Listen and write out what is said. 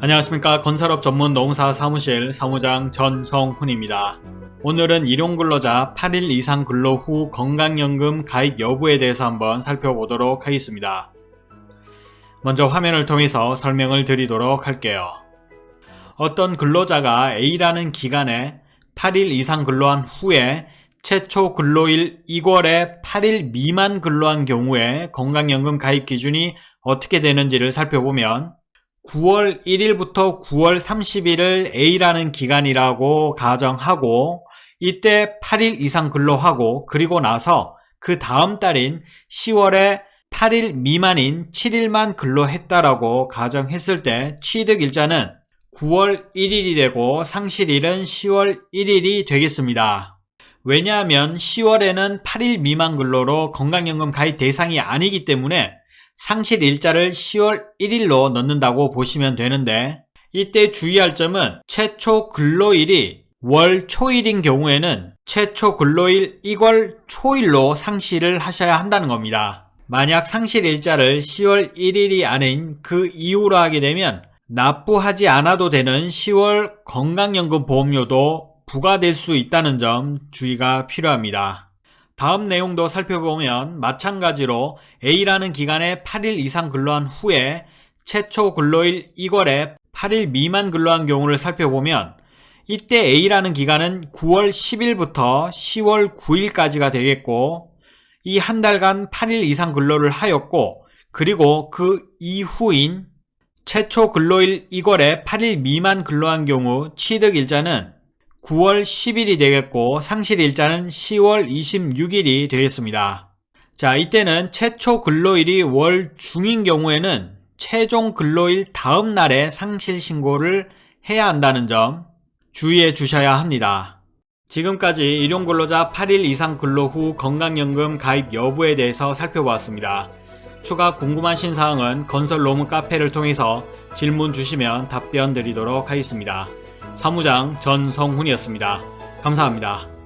안녕하십니까 건설업 전문 농사 사무실 사무장 전성훈입니다. 오늘은 일용근로자 8일 이상 근로 후 건강연금 가입 여부에 대해서 한번 살펴보도록 하겠습니다. 먼저 화면을 통해서 설명을 드리도록 할게요. 어떤 근로자가 A라는 기간에 8일 이상 근로한 후에 최초 근로일 2월에 8일 미만 근로한 경우에 건강연금 가입 기준이 어떻게 되는지를 살펴보면 9월 1일부터 9월 30일을 A라는 기간이라고 가정하고 이때 8일 이상 근로하고 그리고 나서 그 다음 달인 10월에 8일 미만인 7일만 근로했다라고 가정했을 때 취득일자는 9월 1일이 되고 상실일은 10월 1일이 되겠습니다. 왜냐하면 10월에는 8일 미만 근로로 건강연금 가입 대상이 아니기 때문에 상실 일자를 10월 1일로 넣는다고 보시면 되는데 이때 주의할 점은 최초 근로일이 월 초일인 경우에는 최초 근로일 1월 초일로 상실을 하셔야 한다는 겁니다. 만약 상실 일자를 10월 1일이 아닌 그 이후로 하게 되면 납부하지 않아도 되는 10월 건강연금 보험료도 부과될 수 있다는 점 주의가 필요합니다. 다음 내용도 살펴보면 마찬가지로 A라는 기간에 8일 이상 근로한 후에 최초 근로일 2월에 8일 미만 근로한 경우를 살펴보면 이때 A라는 기간은 9월 10일부터 10월 9일까지가 되겠고 이 한 달간 8일 이상 근로를 하였고 그리고 그 이후인 최초 근로일 2월에 8일 미만 근로한 경우 취득일자는 9월 10일이 되겠고 상실일자는 10월 26일이 되겠습니다. 자 이때는 최초 근로일이 월 중인 경우에는 최종 근로일 다음 날에 상실 신고를 해야 한다는 점 주의해 주셔야 합니다. 지금까지 일용근로자 8일 이상 근로 후 건강연금 가입 여부에 대해서 살펴보았습니다. 추가 궁금하신 사항은 건설 로무 카페를 통해서 질문 주시면 답변 드리도록 하겠습니다. 사무장 전성훈이었습니다. 감사합니다.